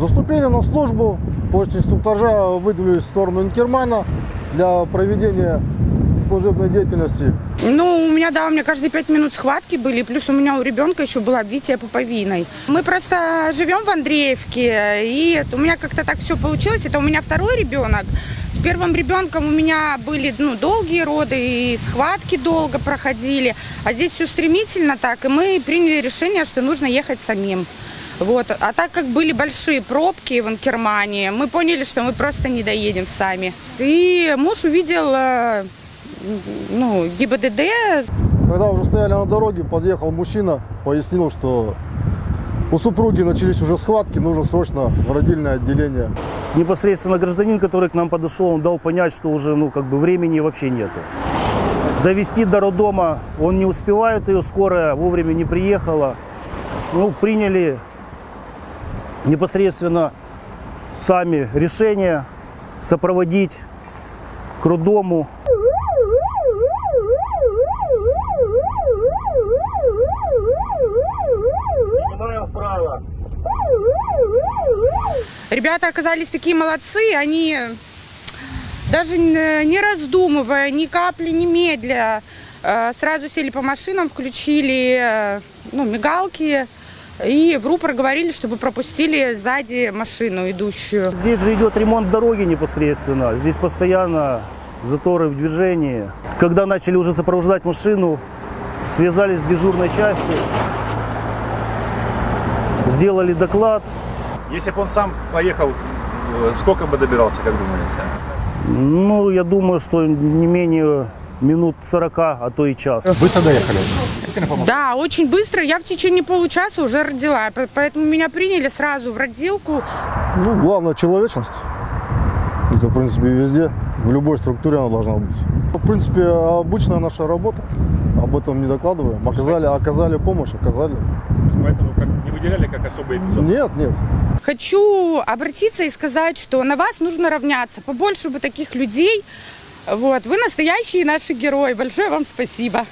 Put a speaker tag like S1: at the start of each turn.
S1: Заступили на службу, после инструктажа выдвинулись в сторону Инкермана для проведения служебной деятельности.
S2: Ну, у меня, да, у меня каждые пять минут схватки были, плюс у меня у ребенка еще было обвитие пуповиной. Мы просто живем в Андреевке, и у меня как-то так все получилось. Это у меня второй ребенок. С первым ребенком у меня были ну, долгие роды, и схватки долго проходили. А здесь все стремительно так, и мы приняли решение, что нужно ехать самим. Вот. А так как были большие пробки в Анкермане, мы поняли, что мы просто не доедем сами. И муж увидел э, ну, ГИБДД,
S1: Когда уже стояли на дороге, подъехал мужчина, пояснил, что у супруги начались уже схватки, нужно срочно в родильное отделение.
S3: Непосредственно гражданин, который к нам подошел, он дал понять, что уже ну, как бы времени вообще нету. Довести до роддома он не успевает, ее скорая вовремя не приехала. Ну, приняли непосредственно сами решение сопроводить к роддому. Принимаем вправо.
S2: Ребята оказались такие молодцы, они даже не раздумывая, ни капли не медля, э, сразу сели по машинам, включили э, ну, мигалки и в рупор говорили, чтобы пропустили сзади машину идущую.
S3: Здесь же идет ремонт дороги непосредственно. Здесь постоянно заторы в движении. Когда начали уже сопровождать машину, связались с дежурной частью, сделали доклад.
S4: Если бы он сам поехал, э, сколько бы добирался, как думаете?
S3: Ну, я думаю, что не менее минут 40, а то и час.
S4: Быстро доехали?
S2: Да, очень быстро. Я в течение получаса уже родила, по- поэтому меня приняли сразу в родилку.
S1: Ну, главное человечность. Это, в принципе, везде, в любой структуре она должна быть. В принципе, обычная наша работа. Об этом не докладываем. Оказали, оказали помощь, оказали.
S4: Поэтому как, не выделяли как особый эпизод?
S1: Нет, нет.
S2: Хочу обратиться и сказать, что на вас нужно равняться. Побольше бы таких людей. Вот. Вы настоящие наши герои. Большое вам спасибо.